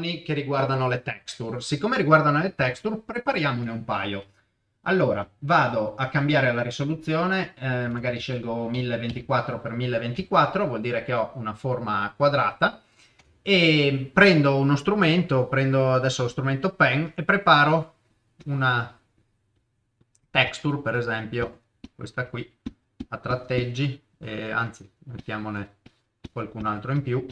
che riguardano le texture. Siccome riguardano le texture, prepariamone un paio. Allora, vado a cambiare la risoluzione, eh, magari scelgo 1024 x 1024, vuol dire che ho una forma quadrata, e prendo uno strumento, prendo adesso lo strumento pen e preparo una texture, per esempio, questa qui, a tratteggi, eh, anzi, mettiamone qualcun altro in più,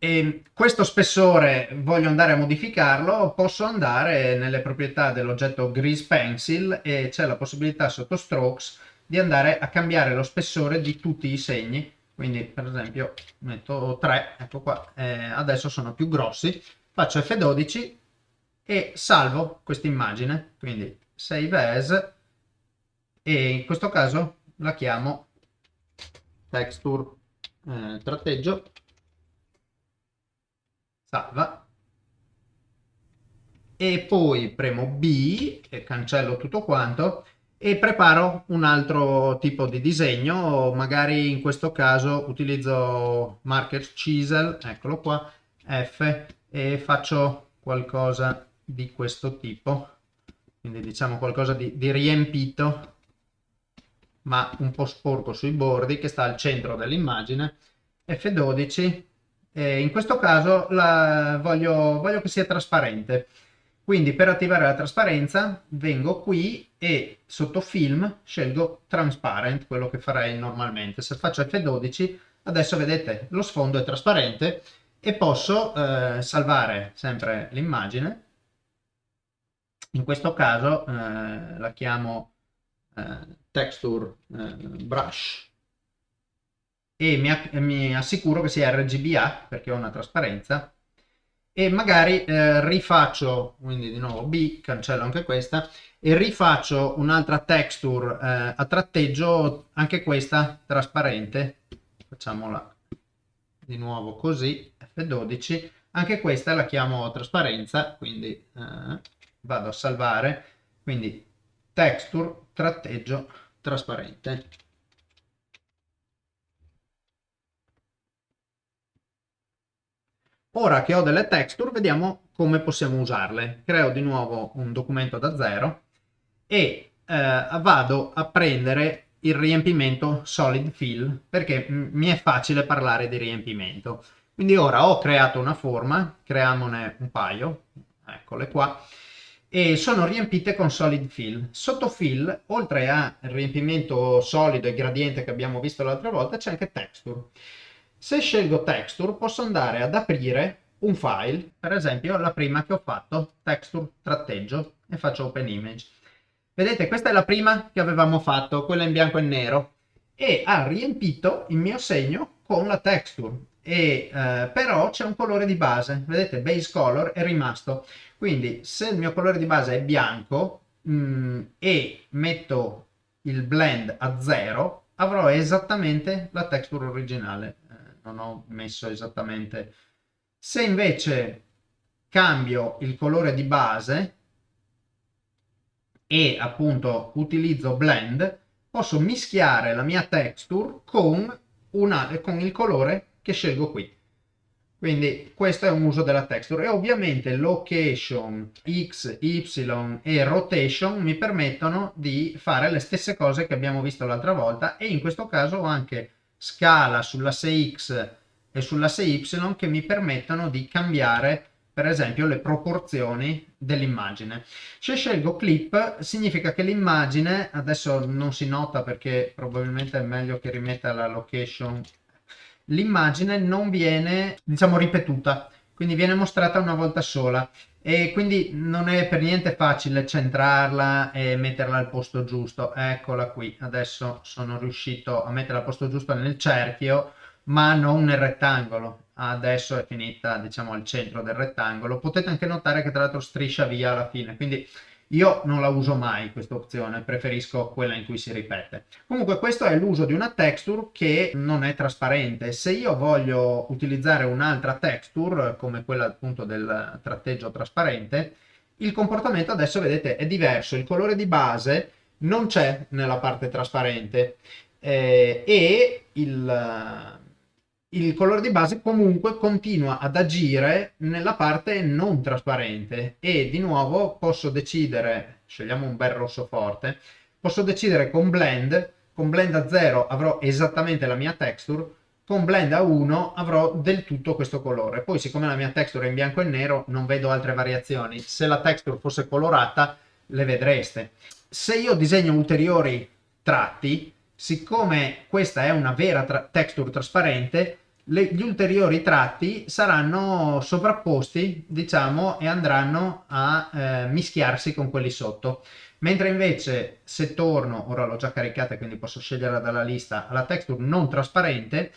e questo spessore voglio andare a modificarlo, posso andare nelle proprietà dell'oggetto Grease Pencil e c'è la possibilità sotto Strokes di andare a cambiare lo spessore di tutti i segni. Quindi per esempio metto 3, ecco qua, eh, adesso sono più grossi, faccio F12 e salvo questa immagine, quindi Save As e in questo caso la chiamo Texture eh, tratteggio salva. E poi premo B e cancello tutto quanto e preparo un altro tipo di disegno. Magari in questo caso utilizzo marker chisel eccolo qua F e faccio qualcosa di questo tipo. Quindi diciamo qualcosa di, di riempito ma un po' sporco sui bordi che sta al centro dell'immagine. F12 eh, in questo caso la, voglio, voglio che sia trasparente. Quindi per attivare la trasparenza vengo qui e sotto film scelgo transparent, quello che farei normalmente. Se faccio F12 adesso vedete lo sfondo è trasparente e posso eh, salvare sempre l'immagine. In questo caso eh, la chiamo eh, texture eh, brush e mi, mi, assicuro che sia RGBA perché ho una trasparenza. E magari eh, rifaccio, quindi di nuovo B, cancello anche questa, e rifaccio un'altra texture eh, a tratteggio, anche questa trasparente, facciamola di nuovo così, F12, anche questa la chiamo trasparenza, quindi eh, vado a salvare, quindi texture, tratteggio, trasparente. Ora che ho delle texture, vediamo come possiamo usarle. Creo di nuovo un documento da zero e eh, vado a prendere il riempimento solid fill perché mi è facile parlare di riempimento. Quindi ora ho creato una forma, creiamone un paio, eccole qua, e sono riempite con solid fill. Sotto fill, oltre al riempimento solido e gradiente che abbiamo visto l'altra volta, c'è anche texture. Se scelgo texture posso andare ad aprire un file, per esempio la prima che ho fatto, texture tratteggio, e faccio open image. Vedete, questa è la prima che avevamo fatto, quella in bianco e nero, e ha riempito il mio segno con la texture. E, eh, però c'è un colore di base, vedete, base color è rimasto. Quindi se il mio colore di base è bianco mh, mm, e metto il blend a zero, avrò esattamente la texture originale non ho messo esattamente. Se invece cambio il colore di base e appunto utilizzo blend, posso mischiare la mia texture con, una, con il colore che scelgo qui. Quindi questo è un uso della texture e ovviamente location, x, y e rotation mi permettono di fare le stesse cose che abbiamo visto l'altra volta e in questo caso ho anche scala sull'asse X e sull'asse Y che mi permettono di cambiare per esempio le proporzioni dell'immagine. Se scelgo clip significa che l'immagine, adesso non si nota perché probabilmente è meglio che rimetta la location, l'immagine non viene diciamo ripetuta, quindi viene mostrata una volta sola. E quindi non è per niente facile centrarla e metterla al posto giusto. Eccola qui. Adesso sono riuscito a metterla al posto giusto nel cerchio ma non nel rettangolo. Adesso è finita diciamo al centro del rettangolo. Potete anche notare che tra l'altro striscia via alla fine. Quindi io non la uso mai questa opzione, preferisco quella in cui si ripete. Comunque questo è l'uso di una texture che non è trasparente. Se io voglio utilizzare un'altra texture, come quella appunto del tratteggio trasparente, il comportamento adesso vedete è diverso. Il colore di base non c'è nella parte trasparente eh, e il, il colore di base comunque continua ad agire nella parte non trasparente e di nuovo posso decidere, scegliamo un bel rosso forte, posso decidere con blend, con blend a 0 avrò esattamente la mia texture, con blend a 1 avrò del tutto questo colore. Poi siccome la mia texture è in bianco e nero non vedo altre variazioni, se la texture fosse colorata le vedreste. Se io disegno ulteriori tratti, siccome questa è una vera tra texture trasparente, le, gli ulteriori tratti saranno sovrapposti, diciamo, e andranno a eh, mischiarsi con quelli sotto. Mentre invece se torno, ora l'ho già caricata quindi posso scegliere dalla lista, alla texture non trasparente,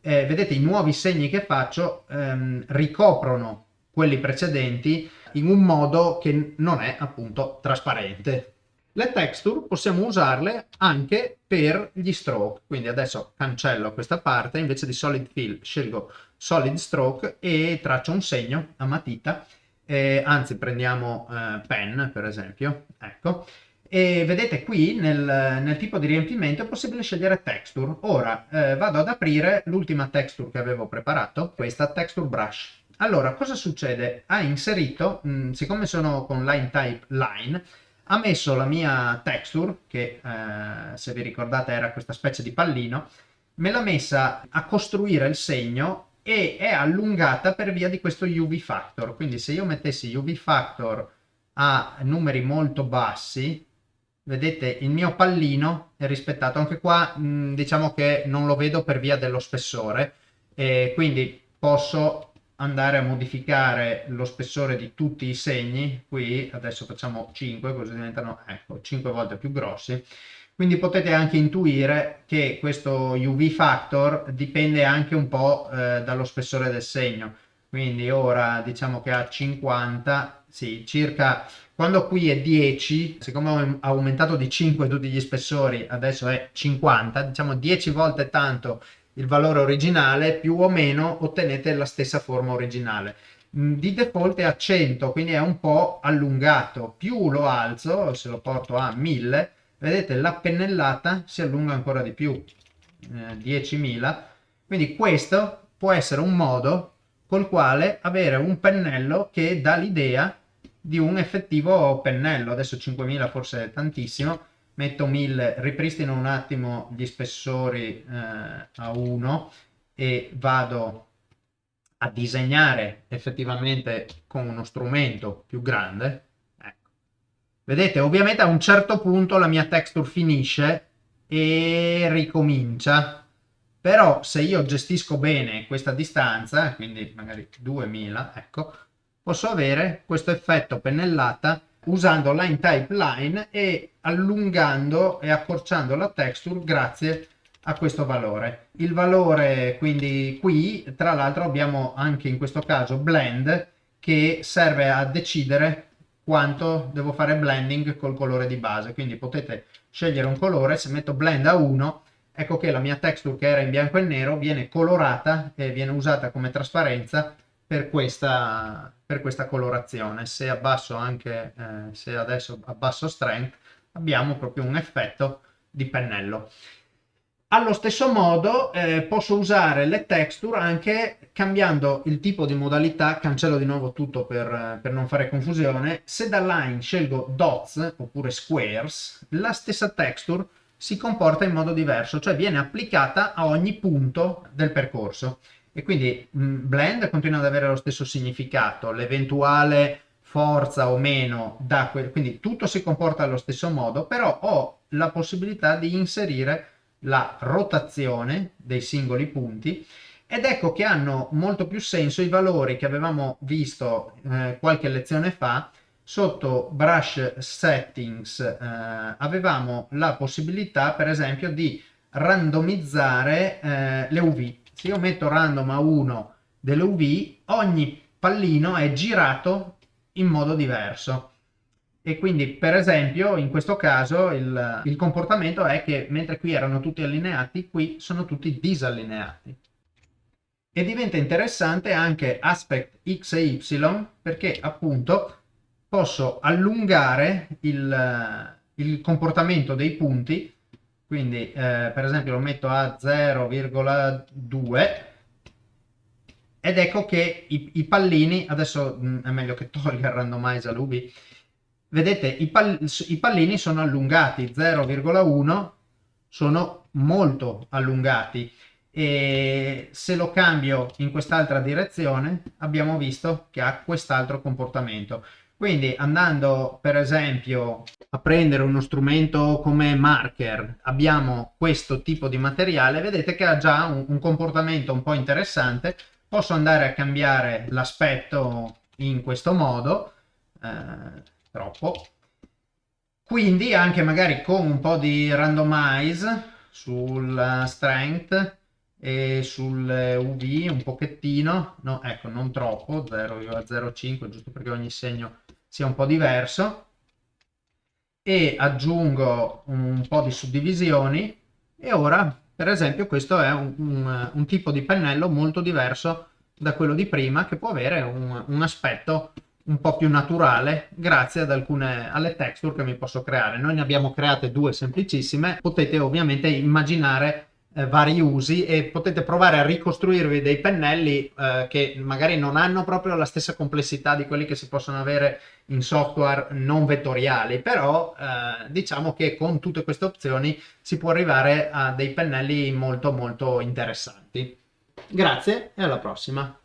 eh, vedete i nuovi segni che faccio ehm, ricoprono quelli precedenti in un modo che non è appunto trasparente. Le texture possiamo usarle anche per gli stroke, quindi adesso cancello questa parte, invece di solid fill scelgo solid stroke e traccio un segno a matita, eh, anzi prendiamo eh, pen per esempio, ecco, e vedete qui nel, nel, tipo di riempimento è possibile scegliere texture. Ora eh, vado ad aprire l'ultima texture che avevo preparato, questa texture brush. Allora, cosa succede? Ha inserito, mh, siccome sono con line type line, ha messo la mia texture, che eh, se vi ricordate era questa specie di pallino, me l'ha messa a costruire il segno e è allungata per via di questo UV factor. Quindi se io mettessi UV factor a numeri molto bassi, vedete il mio pallino è rispettato. Anche qua mh, diciamo che non lo vedo per via dello spessore, e quindi posso andare a modificare lo spessore di tutti i segni, qui adesso facciamo 5 così diventano ecco, 5 volte più grossi, quindi potete anche intuire che questo UV factor dipende anche un po' eh, dallo spessore del segno, quindi ora diciamo che a 50, sì, circa, quando qui è 10, siccome ho aumentato di 5 tutti gli spessori, adesso è 50, diciamo 10 volte tanto il valore originale, più o meno ottenete la stessa forma originale. Mm, di default è a 100, quindi è un po' allungato. Più lo alzo, se lo porto a 1000, vedete la pennellata si allunga ancora di più, eh, 10.000. Quindi questo può essere un modo col quale avere un pennello che dà l'idea di un effettivo pennello. Adesso 5.000 forse è tantissimo, metto 1000, ripristino un attimo gli spessori eh, a 1 e vado a disegnare effettivamente con uno strumento più grande. Ecco. Vedete, ovviamente a un certo punto la mia texture finisce e ricomincia. Però se io gestisco bene questa distanza, quindi magari 2000, ecco, posso avere questo effetto pennellata usando line type line e allungando e accorciando la texture grazie a questo valore. Il valore quindi qui, tra l'altro abbiamo anche in questo caso blend che serve a decidere quanto devo fare blending col colore di base, quindi potete scegliere un colore, se metto blend a 1 ecco che la mia texture che era in bianco e nero viene colorata e viene usata come trasparenza per questa, per questa colorazione. Se abbasso anche, eh, se adesso abbasso strength, abbiamo proprio un effetto di pennello. Allo stesso modo eh, posso usare le texture anche cambiando il tipo di modalità, cancello di nuovo tutto per, per, non fare confusione, se da line scelgo dots oppure squares, la stessa texture si comporta in modo diverso, cioè viene applicata a ogni punto del percorso e quindi mh, mm, blend continua ad avere lo stesso significato, l'eventuale forza o meno da quel, quindi tutto si comporta allo stesso modo, però ho la possibilità di inserire la rotazione dei singoli punti ed ecco che hanno molto più senso i valori che avevamo visto eh, qualche lezione fa. Sotto brush settings eh, avevamo la possibilità per esempio di randomizzare eh, le UV se io metto random a 1 delle UV, ogni pallino è girato in modo diverso. E quindi, per esempio, in questo caso il, il comportamento è che mentre qui erano tutti allineati, qui sono tutti disallineati. E diventa interessante anche aspect x e y perché appunto posso allungare il, il comportamento dei punti quindi eh, per esempio lo metto a 0,2 ed ecco che i, i pallini, adesso mh, è meglio che tolga il randomize all'UV, vedete i, pal, i pallini sono allungati 0,1 sono molto allungati. E se lo cambio in quest'altra direzione abbiamo visto che ha quest'altro comportamento quindi andando per esempio a prendere uno strumento come marker abbiamo questo tipo di materiale vedete che ha già un, un comportamento un po' interessante. Posso andare a cambiare l'aspetto in questo modo eh, troppo. Quindi anche magari con un po' di randomize sul strength e sul UV un pochettino, no ecco non troppo, 0,05 giusto perché ogni segno sia un po' diverso. E aggiungo un po' di suddivisioni. E ora per esempio questo è un, un, un tipo di pennello molto diverso da quello di prima che può avere un, un aspetto un po' più naturale grazie ad alcune alle texture che mi posso creare. Noi ne abbiamo create due semplicissime, potete ovviamente immaginare eh, vari usi e potete provare a ricostruirvi dei pennelli eh, che magari non hanno proprio la stessa complessità di quelli che si possono avere in software non vettoriali, però eh, diciamo che con tutte queste opzioni si può arrivare a dei pennelli molto molto interessanti. Grazie e alla prossima!